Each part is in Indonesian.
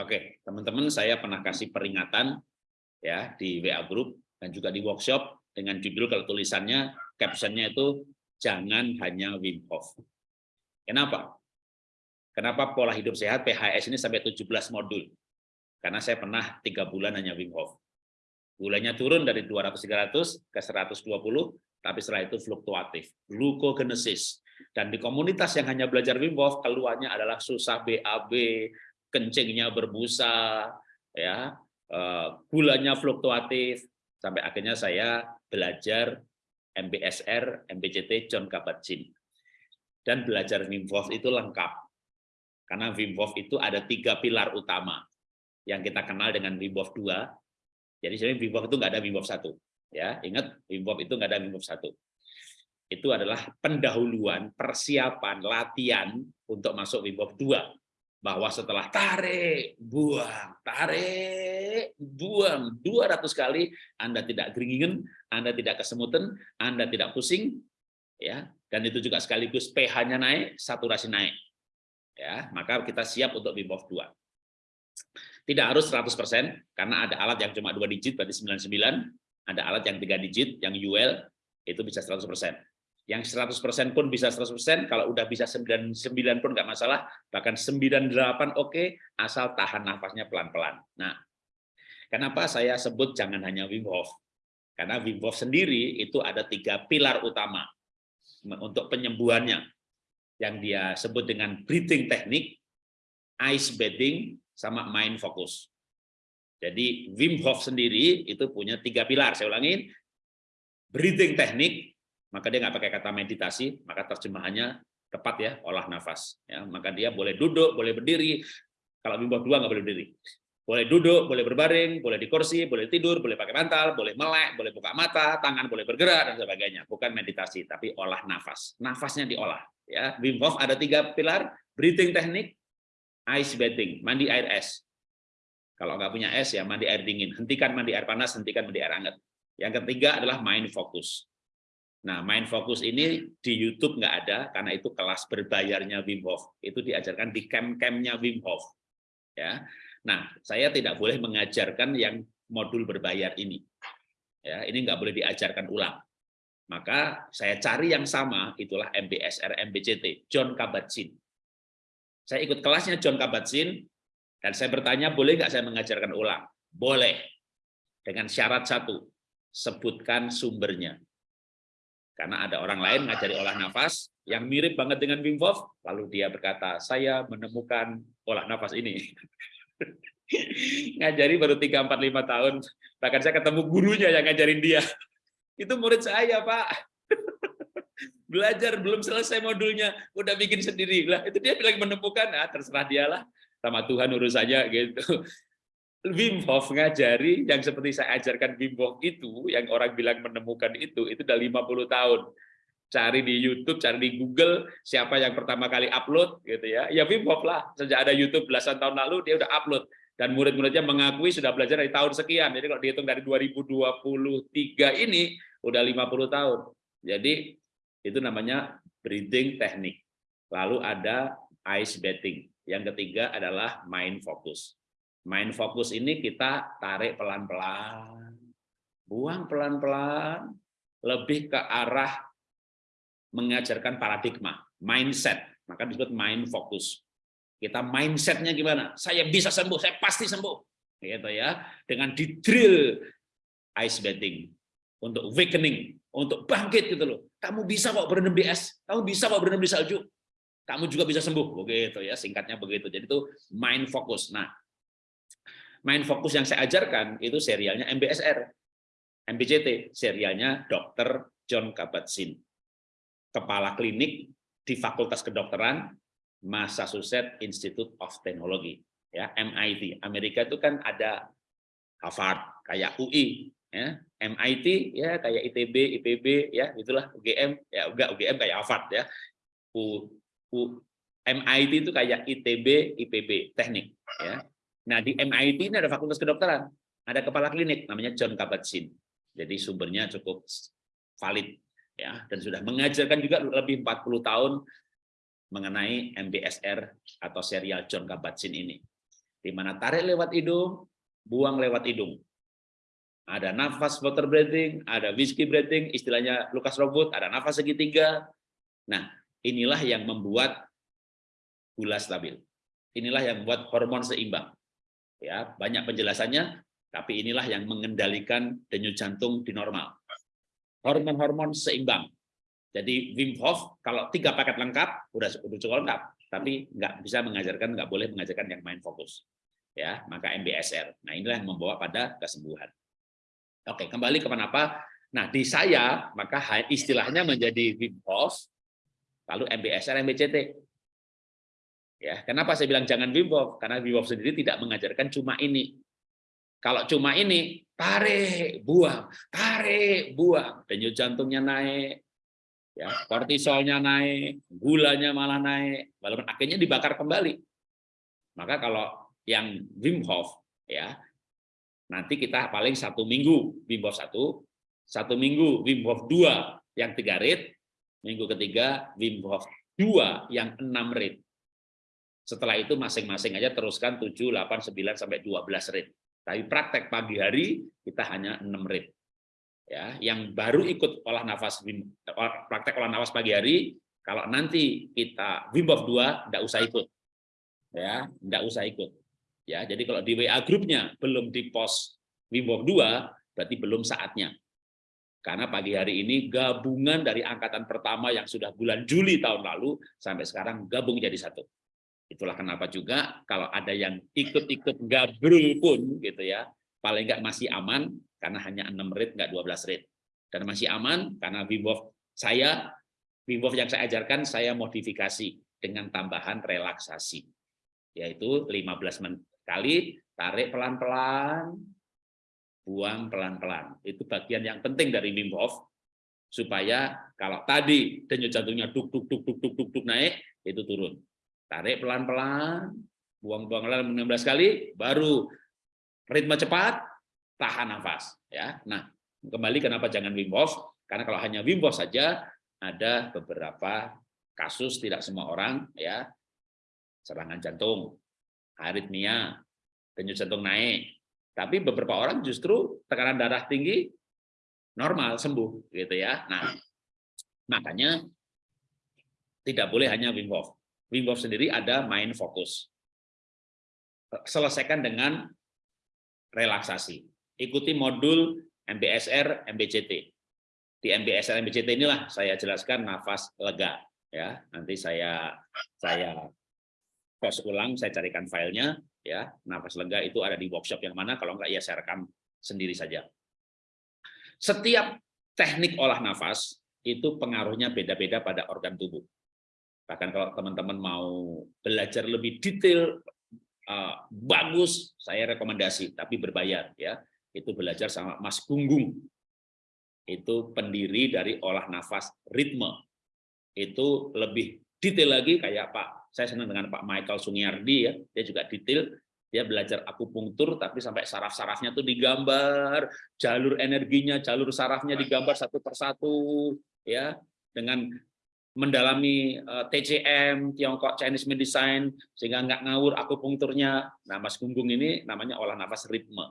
Oke, teman-teman saya pernah kasih peringatan ya di WA group dan juga di workshop dengan judul kalau tulisannya captionnya itu jangan hanya Wim Hof. Kenapa? Kenapa pola hidup sehat PHS ini sampai 17 modul? Karena saya pernah tiga bulan hanya Wim Hof. Gulanya turun dari 200-300 ke 120, tapi setelah itu fluktuatif. Glucogenesis. Dan di komunitas yang hanya belajar Wim Hof, keluarnya adalah susah BAB, kencingnya berbusa, ya, eh, gulanya fluktuatif, sampai akhirnya saya belajar MBSR, MBCT, John Kabat-Zinn. Dan belajar Wim Hof itu lengkap. Karena Wim Hof itu ada tiga pilar utama yang kita kenal dengan Wim Hof 2. Jadi sebenarnya Wim Hof itu nggak ada Wim Hof 1. Ya, ingat Wim Hof itu nggak ada Wim Hof 1. Itu adalah pendahuluan, persiapan, latihan untuk masuk Wim Hof 2 bahwa setelah tarik, buang, tarik, buang 200 kali Anda tidak geringingan, Anda tidak kesemutan, Anda tidak pusing ya. Dan itu juga sekaligus pH-nya naik, saturasi naik. Ya, maka kita siap untuk Wim Hof 2. Tidak harus 100% karena ada alat yang cuma dua digit berarti 99, ada alat yang tiga digit yang UL itu bisa 100% yang 100% pun bisa 100%, kalau udah bisa 99 pun nggak masalah, bahkan 98 oke, okay, asal tahan nafasnya pelan-pelan. Nah, kenapa saya sebut jangan hanya Wim Hof? Karena Wim Hof sendiri itu ada tiga pilar utama untuk penyembuhannya, yang dia sebut dengan breathing technique, ice bathing, sama mind focus. Jadi Wim Hof sendiri itu punya tiga pilar, saya ulangin, breathing technique, maka dia nggak pakai kata meditasi, maka terjemahannya tepat ya, olah nafas. Ya, maka dia boleh duduk, boleh berdiri. Kalau bimbang dua nggak boleh berdiri. Boleh duduk, boleh berbaring, boleh di kursi, boleh tidur, boleh pakai bantal, boleh melek, boleh buka mata, tangan boleh bergerak dan sebagainya. Bukan meditasi, tapi olah nafas. Nafasnya diolah. Ya, Wim Hof ada tiga pilar: breathing technique, ice bathing, mandi air es. Kalau nggak punya es ya mandi air dingin. Hentikan mandi air panas, hentikan mandi air hangat. Yang ketiga adalah mind focus. Nah, main fokus ini di YouTube nggak ada karena itu kelas berbayarnya Wim Hof. Itu diajarkan di camp-campnya Wim Hof. Ya. Nah, saya tidak boleh mengajarkan yang modul berbayar ini. Ya, ini nggak boleh diajarkan ulang. Maka saya cari yang sama, itulah MBSR MBCT, John Kabat-Zinn. Saya ikut kelasnya John Kabat-Zinn, dan saya bertanya, boleh nggak saya mengajarkan ulang? Boleh. Dengan syarat satu, sebutkan sumbernya karena ada orang lain ngajari olah nafas yang mirip banget dengan Wim Hof, lalu dia berkata, saya menemukan olah nafas ini. ngajari baru 3, 4, 5 tahun, bahkan saya ketemu gurunya yang ngajarin dia. Itu murid saya, Pak. Belajar belum selesai modulnya, udah bikin sendiri. Lah, itu dia bilang menemukan, ah, terserah dialah sama Tuhan urusannya gitu. Wim Hof ngajari yang seperti saya ajarkan Wim Hof itu, yang orang bilang menemukan itu, itu udah 50 tahun. Cari di YouTube, cari di Google, siapa yang pertama kali upload, gitu ya. Ya Wim Hof lah, sejak ada YouTube belasan tahun lalu, dia udah upload. Dan murid-muridnya mengakui sudah belajar dari tahun sekian. Jadi kalau dihitung dari 2023 ini, udah 50 tahun. Jadi itu namanya breathing technique. Lalu ada ice bathing. Yang ketiga adalah mind focus Main fokus ini kita tarik pelan-pelan, buang pelan-pelan, lebih ke arah mengajarkan paradigma, mindset, maka disebut mind fokus. Kita mindsetnya gimana? Saya bisa sembuh, saya pasti sembuh, gitu ya. Dengan di drill ice bathing untuk awakening, untuk bangkit gitu loh. Kamu bisa kok berendam di es, kamu bisa kok berendam di salju, kamu juga bisa sembuh, begitu ya. Singkatnya begitu. Jadi itu mind fokus. Nah, main fokus yang saya ajarkan itu serialnya MBSR. MBCT, serialnya Dr. John Kabat-Zinn. Kepala klinik di Fakultas Kedokteran Massachusetts Institute of Technology, ya MIT. Amerika itu kan ada Harvard, kayak UI, ya MIT ya kayak ITB, IPB ya itulah UGM ya enggak UGM kayak Harvard ya. U, U, MIT itu kayak ITB, IPB teknik ya. Nah, di MIT ini ada fakultas kedokteran, ada kepala klinik namanya John Kabat-Zinn. Jadi sumbernya cukup valid ya dan sudah mengajarkan juga lebih 40 tahun mengenai MBSR atau serial John Kabat-Zinn ini. di mana tarik lewat hidung, buang lewat hidung. Ada nafas water breathing, ada whiskey breathing, istilahnya Lukas Robot, ada nafas segitiga. Nah, inilah yang membuat gula stabil. Inilah yang membuat hormon seimbang. Ya, banyak penjelasannya, tapi inilah yang mengendalikan denyut jantung di normal. Hormon-hormon seimbang. Jadi Wim Hof kalau tiga paket lengkap udah cukup lengkap, tapi nggak bisa mengajarkan, nggak boleh mengajarkan yang main fokus. Ya, maka MBSR. Nah inilah yang membawa pada kesembuhan. Oke, kembali ke kenapa? Nah, di saya, maka istilahnya menjadi Wim Hof, lalu MBSR, MBCT. Ya, kenapa saya bilang jangan Wim Hof? Karena Wim Hof sendiri tidak mengajarkan cuma ini. Kalau cuma ini, tarik, buang, tarik, buang. Denyut jantungnya naik, ya kortisolnya naik, gulanya malah naik, walaupun akhirnya dibakar kembali. Maka kalau yang Wim Hof, ya Nanti kita paling satu minggu Wim Hof satu, satu minggu Wim Hof dua yang tiga rit, minggu ketiga Wim Hof dua yang enam rit. Setelah itu masing-masing aja teruskan 7, 8, 9 sampai 12 rit. Tapi praktek pagi hari kita hanya 6 rit. Ya, yang baru ikut olah nafas praktek olah nafas pagi hari, kalau nanti kita Wim Hof 2 enggak usah ikut. Ya, enggak usah ikut. Ya, jadi kalau di WA grupnya belum di post Wim Hof 2, berarti belum saatnya. Karena pagi hari ini gabungan dari angkatan pertama yang sudah bulan Juli tahun lalu sampai sekarang gabung jadi satu. Itulah kenapa juga kalau ada yang ikut-ikut gabrul pun gitu ya, paling enggak masih aman karena hanya 6 rit enggak 12 rit. Dan masih aman karena Wim saya Wim yang saya ajarkan saya modifikasi dengan tambahan relaksasi yaitu 15 menit Kali tarik pelan-pelan, buang pelan-pelan. Itu bagian yang penting dari Wim supaya kalau tadi denyut jantungnya duk duk duk duk duk duk, duk naik itu turun. Tarik pelan-pelan, buang-buang pelan 16 kali, baru ritme cepat, tahan nafas ya. Nah, kembali kenapa jangan Wim Hof? Karena kalau hanya Wim Hof saja ada beberapa kasus tidak semua orang ya serangan jantung aritmia, denyut jantung naik. Tapi beberapa orang justru tekanan darah tinggi normal sembuh gitu ya. Nah, makanya tidak boleh hanya Wim Hof. Wim Hof sendiri ada main fokus. Selesaikan dengan relaksasi. Ikuti modul MBSR, MBCT. Di MBSR, MBCT inilah saya jelaskan nafas lega ya. Nanti saya saya post ulang, saya carikan filenya, ya nafas lega itu ada di workshop yang mana, kalau enggak ya saya rekam sendiri saja. Setiap teknik olah nafas itu pengaruhnya beda-beda pada organ tubuh. Bahkan kalau teman-teman mau belajar lebih detail, uh, bagus, saya rekomendasi, tapi berbayar ya. Itu belajar sama Mas Gunggung. Itu pendiri dari olah nafas ritme. Itu lebih detail lagi kayak Pak saya senang dengan Pak Michael Sungiardi ya, dia juga detail, dia belajar akupunktur tapi sampai saraf-sarafnya tuh digambar, jalur energinya, jalur sarafnya digambar satu persatu ya, dengan mendalami eh, TCM, Tiongkok Chinese Medicine sehingga nggak ngawur akupunkturnya. Nah, Mas Gunggung ini namanya olah nafas ritme.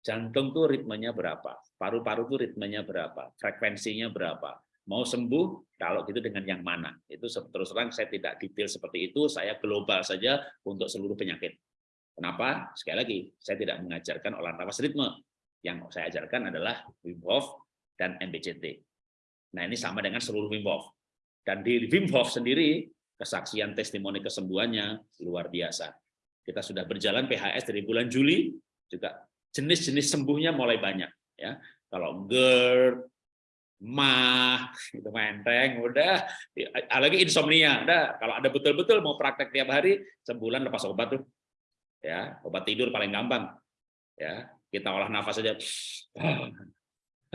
Jantung tuh ritmenya berapa? Paru-paru tuh ritmenya berapa? Frekuensinya berapa? mau sembuh kalau gitu dengan yang mana itu terus terang saya tidak detail seperti itu saya global saja untuk seluruh penyakit kenapa sekali lagi saya tidak mengajarkan olah nafas ritme yang saya ajarkan adalah Wim Hof dan MBCT nah ini sama dengan seluruh Wim Hof dan di Wim Hof sendiri kesaksian testimoni kesembuhannya luar biasa. Kita sudah berjalan PHS dari bulan Juli juga jenis-jenis sembuhnya mulai banyak ya. Kalau GERD mah itu menteng udah. Lagi insomnia udah. Kalau ada betul-betul mau praktek tiap hari sebulan lepas obat tuh ya. Obat tidur paling gampang ya. Kita olah nafas saja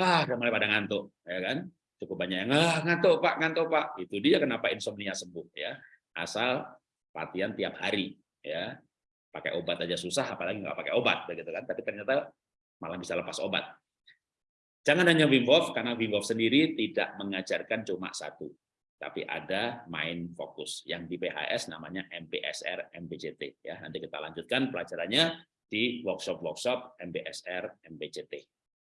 ah udah mulai pada ngantuk ya kan cukup banyak yang ah, ngantuk pak ngantuk pak. Itu dia kenapa insomnia sembuh ya. Asal latihan tiap hari ya. Pakai obat aja susah apalagi nggak pakai obat begitu kan. Tapi ternyata malah bisa lepas obat. Jangan hanya Wim Hof, karena Wim Hof sendiri tidak mengajarkan cuma satu. tapi ada main fokus. Yang di PHS namanya MPSR MPCT ya. Nanti kita lanjutkan pelajarannya di workshop-workshop MPSR MPCT